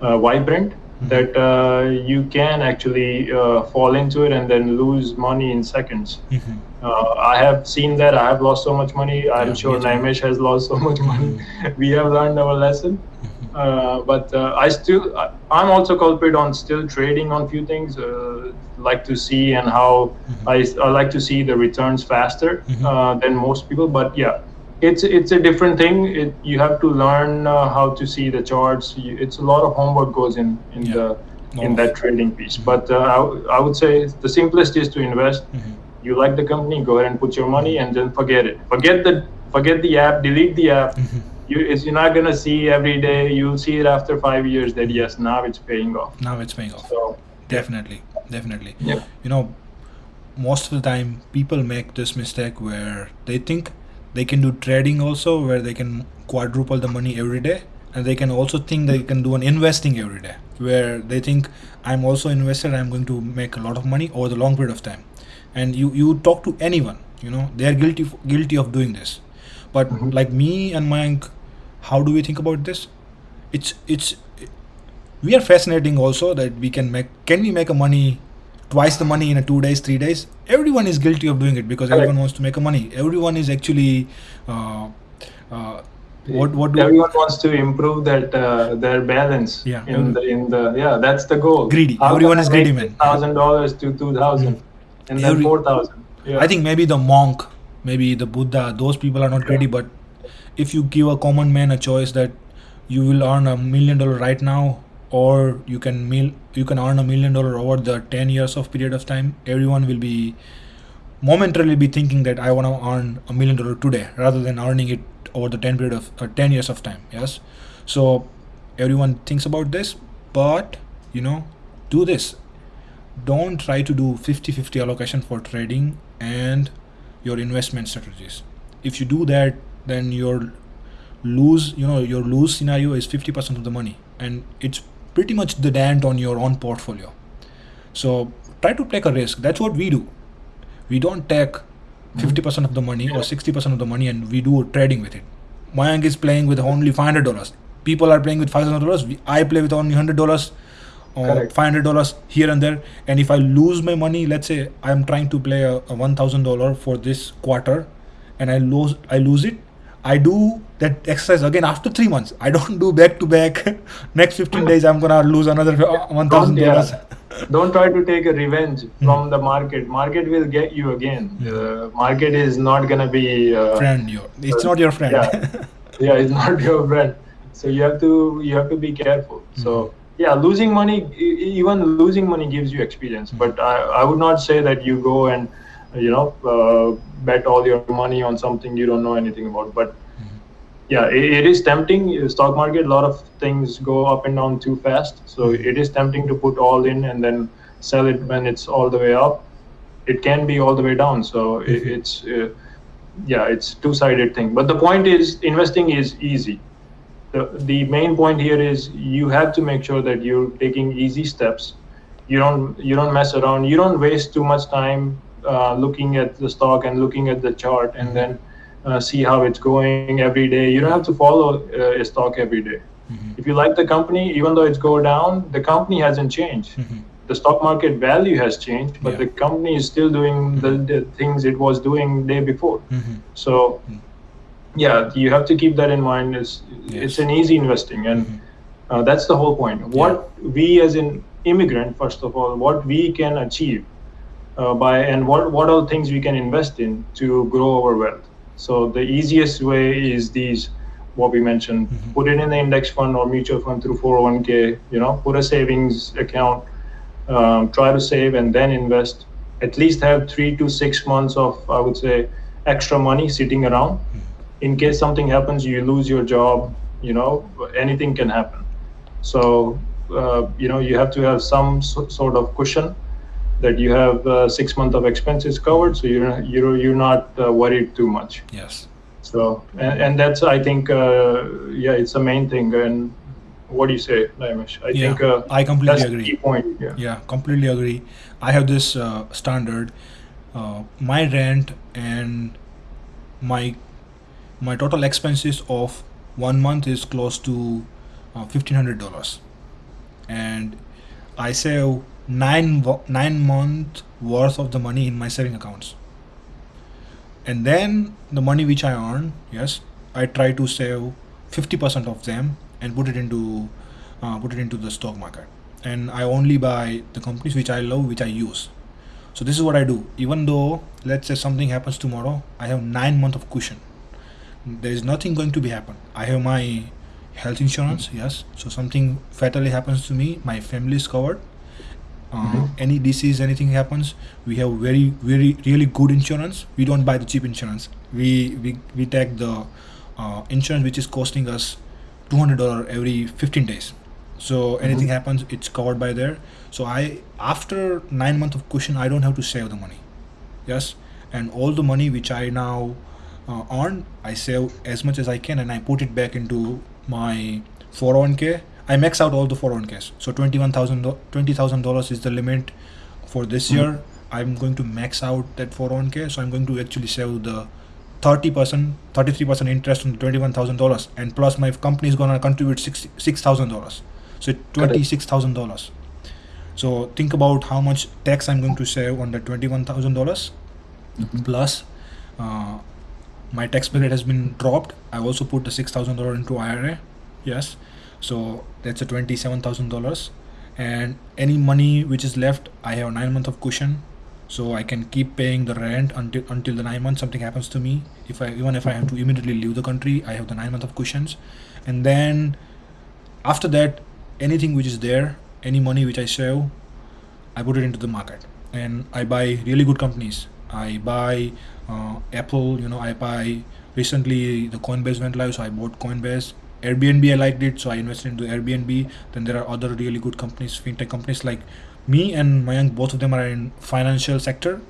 Speaker 2: uh, vibrant
Speaker 1: Mhm.
Speaker 2: that uh, you can actually uh, fall into it and then lose money in seconds.
Speaker 1: Mhm.
Speaker 2: Uh, I have seen that. I have lost so much money. I'm
Speaker 1: Yeah,
Speaker 2: sure
Speaker 1: me.
Speaker 2: Naimesh has lost so much money. we have learned our lesson.
Speaker 1: Mhm.
Speaker 2: Uh, but uh, I still, I, I'm also culprit on still trading on few things. Uh, like to see and how
Speaker 1: Mhm.
Speaker 2: I, I like to see the returns faster
Speaker 1: Mhm.
Speaker 2: uh, than most people. But yeah, it's it's a different thing. It, you have to learn uh, how to see the charts. You, it's a lot of homework goes in in
Speaker 1: Yeah.
Speaker 2: the in that trading piece. But uh, I, I would say the simplest is to invest
Speaker 1: Mhm.
Speaker 2: you like the company go ahead and put your money and then forget it forget the forget the app delete the app
Speaker 1: Mhm.
Speaker 2: you it's, you're not going to see every day you'll see it after five years that yes now it's paying off
Speaker 1: Now it's paying off.
Speaker 2: so
Speaker 1: Definitely, definitely.
Speaker 2: yeah
Speaker 1: You know, most of the time people make this mistake where they think they can do trading also, where they can quadruple the money every day, and they can also think they can do an investing every day, where they think I'm also invested, I'm going to make a lot of money over the long period of time. And you you talk to anyone, you know, they are guilty guilty of doing this. But
Speaker 2: Mhm.
Speaker 1: like me and Mayank, how do we think about this? It's it's we are fascinating also that we can make can we make a money twice the money in a two days three days everyone is guilty of doing it because
Speaker 2: Correct.
Speaker 1: everyone wants to make a money everyone is actually uh, uh, what what do
Speaker 2: everyone wants to improve that uh, their balance
Speaker 1: Yeah,
Speaker 2: in
Speaker 1: every-
Speaker 2: the in the yeah that's the goal
Speaker 1: Greedy.
Speaker 2: How
Speaker 1: Everyone is greedy, man.
Speaker 2: thousand dollars to two thousand and then four thousand yeah
Speaker 1: I think maybe the monk, maybe the Buddha, those people are not
Speaker 2: Yeah.
Speaker 1: ready. But if you give a common man a choice that you will earn a million dollar right now, or you can mil- you can earn a million dollar over the ten years of period of time, everyone will be momentarily be thinking that I want to earn a million dollar today rather than earning it over the ten period of uh, ten years of time. Yes, so everyone thinks about this, but you know, do this don't try to do 50-50 allocation for trading and your investment strategies if you do that then your lose you know your lose scenario is 50% of the money and it's pretty much the dent on your own portfolio so try to take a risk that's what we do we don't take hmm. 50% of the money or 60% of the money and we do trading with it Mayank is playing with only $500 people are playing with $500 i play with only $100 or
Speaker 2: Correct.
Speaker 1: five hundred dollars here and there. And if I lose my money, let's say I'm trying to play a, a one thousand dollar for this quarter, and I lose I lose it. I do that exercise again after three months. I don't do back to back. Next fifteen days, I'm gonna lose another uh, one thousand
Speaker 2: Don't,
Speaker 1: dollars.
Speaker 2: yeah. Don't try to take a revenge
Speaker 1: Hmm.
Speaker 2: from the market. Market will get you again. The market is not gonna be uh,
Speaker 1: Friend, your it's not your friend.
Speaker 2: Yeah. yeah, it's not your friend. So you have to you have to be careful. So
Speaker 1: Hmm.
Speaker 2: yeah, losing money, even losing money gives you experience.
Speaker 1: Hmm.
Speaker 2: But I, I would not say that you go and you know uh, bet all your money on something you don't know anything about. But. Yeah, it, it is tempting. Stock market, a lot of things go up and down too fast. So it is tempting to put all in and then sell it when it's all the way up. It can be all the way down. So it,
Speaker 1: Mhm.
Speaker 2: it's uh, yeah, it's two-sided thing. But the point is, investing is easy. The, the main point here is you have to make sure that you're taking easy steps. You don't you don't mess around. You don't waste too much time uh, looking at the stock and looking at the chart and then uh, see how it's going every day. You don't have to follow uh, a stock every day.
Speaker 1: Mm-hmm.
Speaker 2: If you like the company, even though it's go down, the company hasn't changed.
Speaker 1: Mhm.
Speaker 2: The stock market value has changed, but
Speaker 1: Yeah.
Speaker 2: the company is still doing the, the things it was doing day before.
Speaker 1: Mhm.
Speaker 2: So,
Speaker 1: Mm.
Speaker 2: yeah, you have to keep that in mind. It's
Speaker 1: Yes.
Speaker 2: it's an easy investing, and uh, that's the whole point. What we as an immigrant, first of all, what we can achieve uh, by and what what are things we can invest in to grow our wealth. So the easiest way is these what we mentioned.
Speaker 1: Mhm.
Speaker 2: Put it in the index fund or mutual fund through 401k. You know, put a savings account. Um, try to save and then invest. At least have three to six months of I would say extra money sitting around in case something happens you lose your job you know anything can happen so uh, you know you have to have some so, sort of cushion that you have uh, six months of expenses covered so you're you're you're not uh, worried too much
Speaker 1: Yes.
Speaker 2: so and, and that's i think uh, yeah it's the main thing and what do you say Naimesh? i
Speaker 1: Yeah,
Speaker 2: think uh,
Speaker 1: I completely agree.
Speaker 2: key point yeah
Speaker 1: Yeah, completely agree. I have this uh, standard. Uh, my rent and my my total expenses of one month is close to uh, fifteen hundred dollars, and I save nine nine month worth of the money in my saving accounts. And then the money which I earn, yes, I try to save fifty percent of them and put it into uh, put it into the stock market. And I only buy the companies which I love, which I use. So this is what I do. Even though let's say something happens tomorrow, I have nine month of cushion. There is nothing going to be happen. I have my health insurance, yes. So something fatally happens to me, my family is covered. Uh. Any disease, anything happens, we have very, very, really good insurance. We don't buy the cheap insurance. We we we take the uh, insurance which is costing us two hundred dollar every fifteen days. So anything
Speaker 2: Mhm.
Speaker 1: happens, it's covered by there. So I after nine month of cushion, I don't have to save the money. Yes, and all the money which I now uh, earn, I save as much as I can, and I put it back into my 401k. I max out all the 401ks. So $21,000 $20,000 is the limit for this
Speaker 2: Mhm.
Speaker 1: year. I'm going to max out that 401k. So I'm going to actually save the 30%, 33% interest on the $21,000. And plus my company is going to contribute six $6,000. So $26,000. So think about how much tax I'm going to save on the $21,000 plus uh, my tax bracket has been dropped i also put the $6000 into ira yes so that's a $27000 and any money which is left i have nine months of cushion. So i can keep paying the rent until until the nine months something happens to me. If i even if i have to immediately leave the country i have the nine months of cushions. And then after that anything which is there any money which i save I put it into the market. And I buy really good companies. I buy uh, Apple, you know, I buy recently the Coinbase went live, so I bought Coinbase. Airbnb, I liked it, so I invested into Airbnb. Then there are other really good companies, fintech companies like me and Mayank, both of them are in financial sector.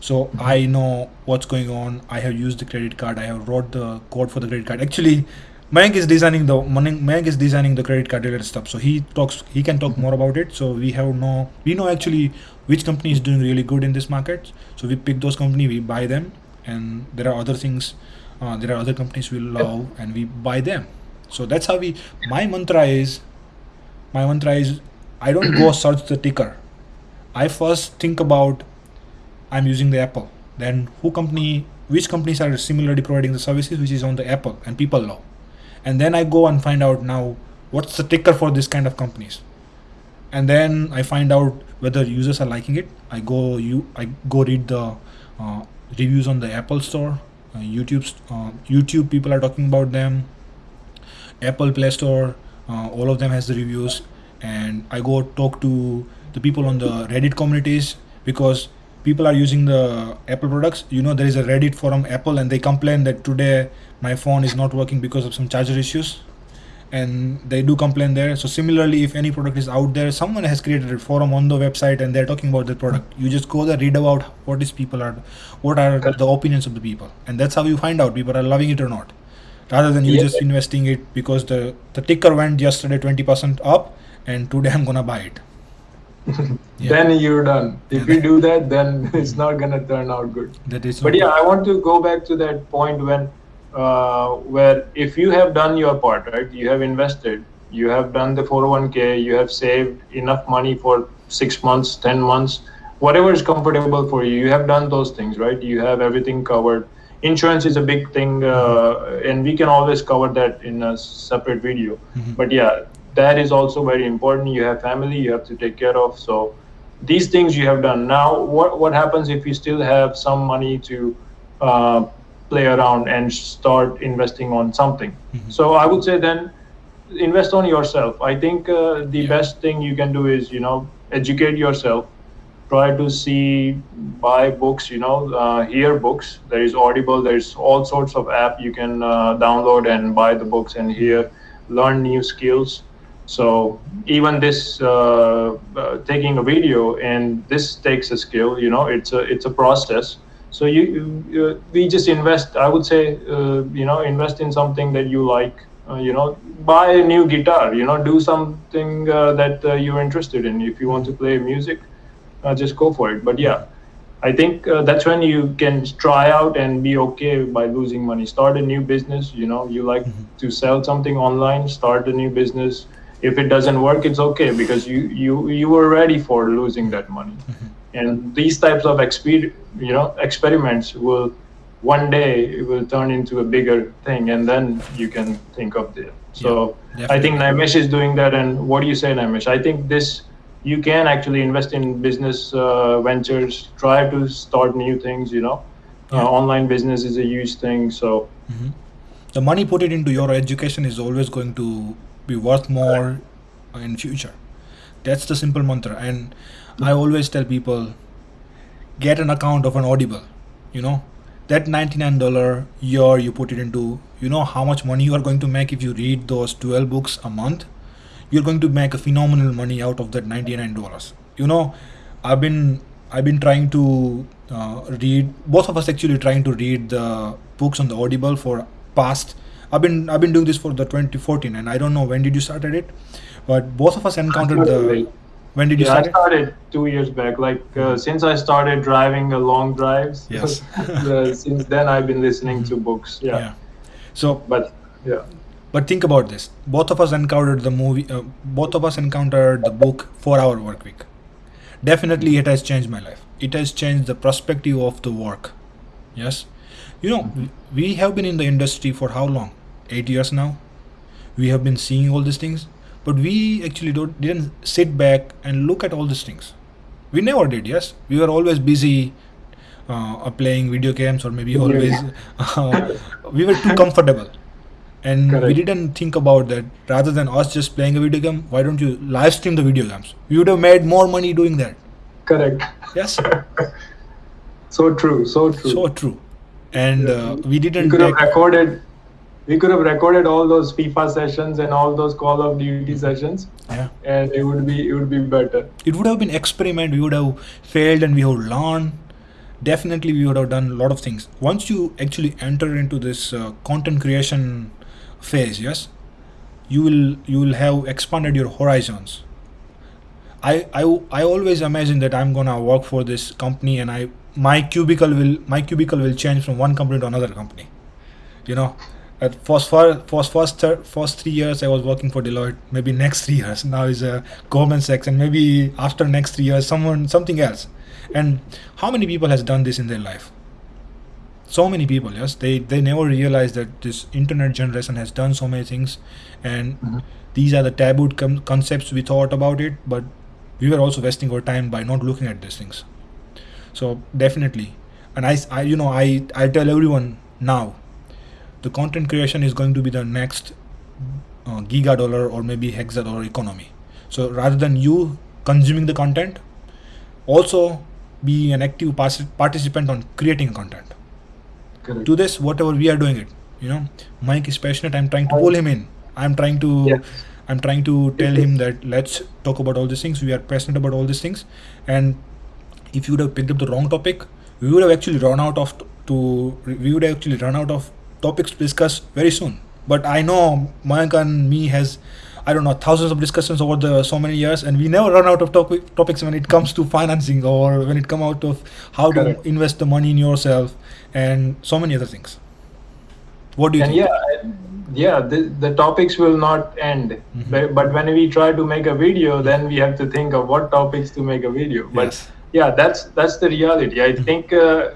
Speaker 1: So I know what's going on. I have used the credit card. I have wrote the code for the credit card. Actually, Mayank is designing the Mayank Mayank is designing the credit card related stuff. So he talks. He can talk more about it. So we have no. We know actually which company is doing really good in this market. So we pick those company. We buy them, and there are other things. Uh, there are other companies we love, and we buy them. So that's how we. My mantra is. My mantra is, I don't go search the ticker. I first think about I'm using the Apple. Then who company, which companies are similarly providing the services which is on the Apple and people love. And then I go and find out now what's the ticker for this kind of companies. And then I find out whether users are liking it. I go you I go read the uh, reviews on the Apple Store, uh, YouTube uh, YouTube people are talking about them. Apple Play Store, uh, all of them has the reviews, and I go talk to the people on the Reddit communities because people are using the Apple products. You know, there is a Reddit forum Apple, and they complain that today my phone is not working because of some charger issues, and they do complain there. So similarly, if any product is out there, someone has created a forum on the website and they're talking about the product. You just go there, read about what is people are, what are the opinions of the people, and that's how you find out people are loving it or not. Rather than you just investing it because the the ticker went yesterday twenty percent up, and today I'm gonna buy it. Yeah.
Speaker 2: Then you're done. If
Speaker 1: Yeah.
Speaker 2: you do that, then it's not gonna turn out good.
Speaker 1: That is.
Speaker 2: But yeah, I want to go back to that point when, uh, where if you have done your part, right? You have invested, you have done the 401k, you have saved enough money for six months, ten months, whatever is comfortable for you. You have done those things, right? You have everything covered. Insurance is a big thing, uh, and we can always cover that in a separate video.
Speaker 1: Mhm.
Speaker 2: But yeah, that is also very important. You have family, you have to take care of. So these things you have done. Now, what what happens if you still have some money to uh, play around and start investing on something?
Speaker 1: Mhm.
Speaker 2: So I would say then invest on yourself. I think uh, the
Speaker 1: Yeah.
Speaker 2: best thing you can do is you know educate yourself. Try to see, buy books. You know, uh, hear books. There is Audible. There's all sorts of app you can uh, download and buy the books and hear, learn new skills. So even this uh, uh, taking a video and this takes a skill. You know, it's a it's a process. So you, you we just invest. I would say uh, you know invest in something that you like. Uh, you know, buy a new guitar. You know, do something that you're interested in. If you want to play music, uh, just go for it. But yeah, I think uh, that's when you can try out and be okay by losing money. Start a new business. You know, you like
Speaker 1: Mhm.
Speaker 2: to sell something online. Start a new business. If it doesn't work, it's okay because you you you were ready for losing that money.
Speaker 1: Mhm.
Speaker 2: And these types of exper- you know experiments will one day it will turn into a bigger thing, and then you can think of it. So I think Naimesh is doing that. And what do you say, Naimesh? I think this you can actually invest in business uh, ventures. Try to start new things. You know,
Speaker 1: Yeah.
Speaker 2: uh, online business is a huge thing. So
Speaker 1: Mhm. The money put it into your education is always going to be worth more in future. That's the simple mantra. And I always tell people, get an account of an Audible. You know, that ninety-nine dollar year you put it into. You know how much money you are going to make if you read those twelve books a month. You're going to make a phenomenal money out of that ninety-nine dollars. You know, I've been I've been trying to uh, read. Both of us actually trying to read the books on the Audible for past. I've been I've been doing this for the 2014, and I don't know when did you started it, but both of us encountered the. When did you
Speaker 2: yeah, I
Speaker 1: start it?
Speaker 2: started two years back. Like uh, since I started driving uh, long drives.
Speaker 1: Yes.
Speaker 2: uh, since then I've been listening to books. Yeah.
Speaker 1: So,
Speaker 2: But yeah.
Speaker 1: But think about this. Both of us encountered the movie. Uh, both of us encountered the book Four Hour Work Week. Definitely, it has changed my life. It has changed the perspective of the work. Yes, you know, we- we have been in the industry for how long? Eight years now. We have been seeing all these things, but we actually don't didn't sit back and look at all these things. We never did. Yes, we were always busy uh, playing video games or maybe always uh, we were too comfortable and we didn't think about that rather than us just playing a video game why don't you live stream the video games we would have made more money doing that
Speaker 2: Correct.
Speaker 1: yes
Speaker 2: So true. So true.
Speaker 1: so true and uh, we
Speaker 2: we
Speaker 1: didn't we
Speaker 2: could have recorded. We could have recorded all those FIFA sessions and all those Call of Duty sessions,
Speaker 1: yeah
Speaker 2: and it would be it would be better.
Speaker 1: it would have been experiment we would have failed and we would learn definitely we would have done a lot of things once you actually enter into this uh, content creation phase yes you will you will have expanded your horizons I, I i always imagine that i'm gonna work for this company and i my cubicle will my cubicle will change from one company to another company you know at first for first first first three years I was working for Deloitte. Maybe next three years now is a uh, Goldman Sachs, and maybe after next three years someone something else. And how many people has done this in their life? So many people. Yes, they they never realize that this internet generation has done so many things, and
Speaker 2: Mhm.
Speaker 1: these are the tabooed com- concepts we thought about it, but we were also wasting our time by not looking at these things. So definitely, and I, I you know I I tell everyone now the content creation is going to be the next uh, giga dollar or maybe hexa dollar economy so rather than you consuming the content also be an active partic- participant on creating content
Speaker 2: Correct.
Speaker 1: to this whatever we are doing it you know mike is passionate i'm trying to pull him in I'm trying to
Speaker 2: Yeah.
Speaker 1: I'm trying to tell him that let's talk about all these things. We are passionate about all these things, and if you would have picked up the wrong topic, we would have actually run out of to we would actually run out of topics to discuss very soon. But I know Mayank and me has I don't know thousands of discussions over the so many years, and we never run out of topic, topics when it comes to financing or when it come out of how
Speaker 2: Correct.
Speaker 1: to invest the money in yourself and so many other things. What do you
Speaker 2: and
Speaker 1: think?
Speaker 2: yeah yeah the, the topics will not end
Speaker 1: Mhm.
Speaker 2: but, but when we try to make a video then we have to think of what topics to make a video but
Speaker 1: Yes.
Speaker 2: yeah that's that's the reality i think uh,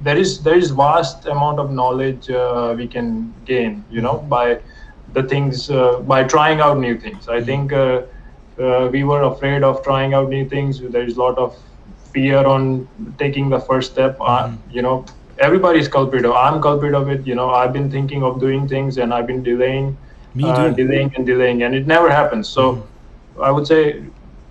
Speaker 2: there is there is vast amount of knowledge uh, we can gain you know by the things uh, by trying out new things. I think uh, uh, we were afraid of trying out new things. There is a lot of fear on taking the first step. Uh,
Speaker 1: Mhm.
Speaker 2: you know everybody's culprit. Of i'm culprit of it. You know i've been thinking of doing things and i've been delaying uh, delaying and delaying and it never happens. So
Speaker 1: Mhm.
Speaker 2: i would say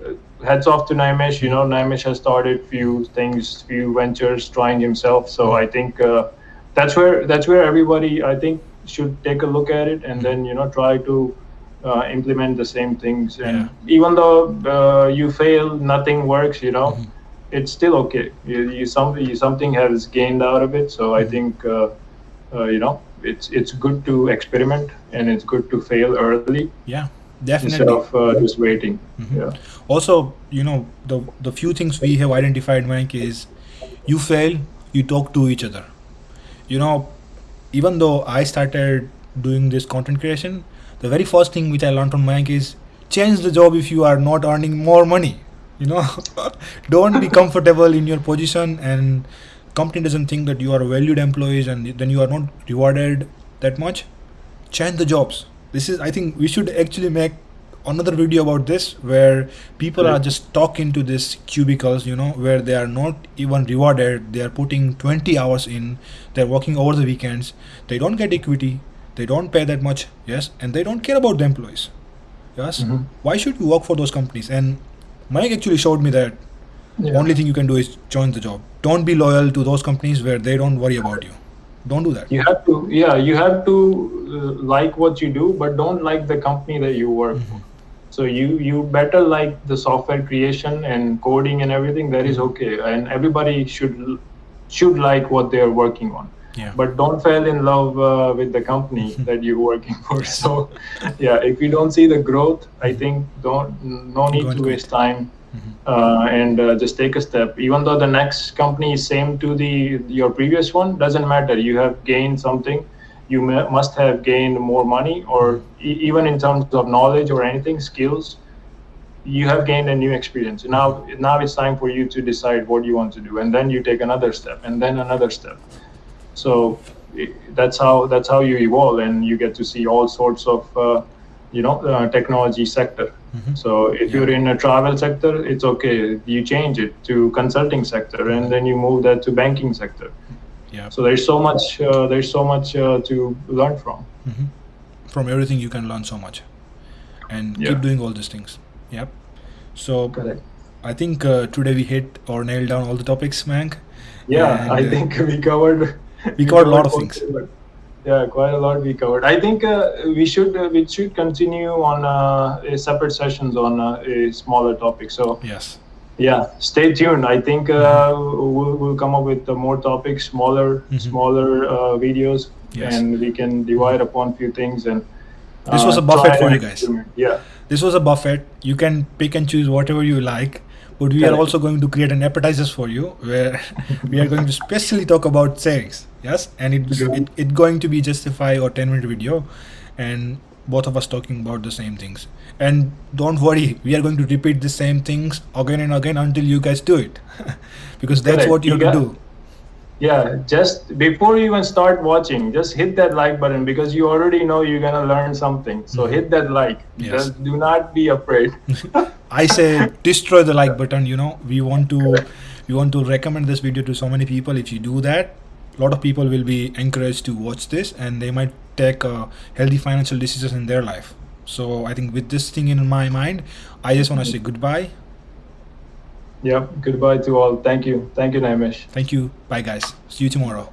Speaker 2: uh, heads off to Naimesh. You know, Naimesh has started few things, few ventures, trying himself. So I think uh, that's where that's where everybody I think should take a look at it and then you know try to uh, implement the same things. And even though uh, you fail, nothing works. You know,
Speaker 1: Mhm.
Speaker 2: it's still okay. You, you something you, something has gained out of it. So I
Speaker 1: Mhm.
Speaker 2: think uh, uh, you know it's it's good to experiment and it's good to fail early
Speaker 1: Yeah, definitely instead
Speaker 2: of uh, just waiting.
Speaker 1: Mhm.
Speaker 2: Yeah.
Speaker 1: Also, you know, the the few things we have identified, Mike, is you fail, you talk to each other. You know, even though I started doing this content creation, the very first thing which I learned from Mike is change the job if you are not earning more money. You know, don't be comfortable in your position and company doesn't think that you are valued employees and then you are not rewarded that much change the jobs this is i think we should actually make another video about this where people are just stuck into this cubicles you know where they are not even rewarded. They are putting 20 hours in. They're working over the weekends. They don't get equity. They don't pay that much. Yes. And they don't care about the employees. Yes.
Speaker 2: Mhm.
Speaker 1: why should you work for those companies? And mike actually showed me that
Speaker 2: Yeah.
Speaker 1: only thing you can do is join the job. Don't be loyal to those companies where they don't worry about you. Don't do that.
Speaker 2: You have to yeah you have to uh, like what you do but don't like the company that you work for so you you better like the software creation and coding and everything that is okay. And everybody should should like what they are working on.
Speaker 1: Yeah.
Speaker 2: But don't fall in love uh, with the company that you're working for. So yeah if you don't see the growth i think don't no need to waste time.
Speaker 1: Mhm.
Speaker 2: uh, and uh, just take a step. Even though the next company is same to the your previous one doesn't matter. You have gained something you must have gained more money or e- even in terms of knowledge or anything skills you have gained a new experience. Now now it's time for you to decide what you want to do and then you take another step and then another step. So that's how that's how you evolve and you get to see all sorts of uh, you know uh, technology sector.
Speaker 1: Mhm.
Speaker 2: so if you're in a travel sector it's okay. You change it to consulting sector and then you move that to banking sector
Speaker 1: yeah
Speaker 2: so there's so much uh, there's so much uh, to learn from
Speaker 1: hmm From everything, you can learn so much, and
Speaker 2: Yeah.
Speaker 1: keep doing all these things. Yep. So
Speaker 2: correct
Speaker 1: I think uh, today we hit or nailed down all the topics, Mank.
Speaker 2: yeah
Speaker 1: And,
Speaker 2: i
Speaker 1: uh,
Speaker 2: think we covered
Speaker 1: we covered a lot of things.
Speaker 2: yeah quite a lot we covered i think uh, we should uh, we should continue on uh, a separate sessions on uh, a smaller topic so
Speaker 1: Yes.
Speaker 2: Yeah stay tuned i think uh, we'll, we'll come up with uh, more topics smaller
Speaker 1: Mhm.
Speaker 2: smaller uh, videos
Speaker 1: Yes.
Speaker 2: and we can divide upon few things and
Speaker 1: This was
Speaker 2: uh,
Speaker 1: a buffet for you guys.
Speaker 2: yeah
Speaker 1: This was a buffet. You can pick and choose whatever you like, but we are also going to create an appetizers for you where we are going to specially talk about savings. Yes, and it's it, it going to be just a five or ten minute video, and both of us talking about the same things. And don't worry, we are going to repeat the same things again and again until you guys do it, because that's
Speaker 2: Correct.
Speaker 1: what you
Speaker 2: You
Speaker 1: have to
Speaker 2: got-
Speaker 1: do.
Speaker 2: yeah just before you even start watching just hit that like button because you already know you're gonna learn something so
Speaker 1: Mhm.
Speaker 2: hit that like
Speaker 1: Yes.
Speaker 2: just do not be afraid
Speaker 1: I say destroy the like button. You know, we want to we want to recommend this video to so many people. If you do that, a lot of people will be encouraged to watch this, and they might take uh, healthy financial decisions in their life. So I think with this thing in my mind, I just want to say goodbye.
Speaker 2: Yeah, goodbye to all thank you thank you naimesh
Speaker 1: Thank you. Bye, guys. See you tomorrow.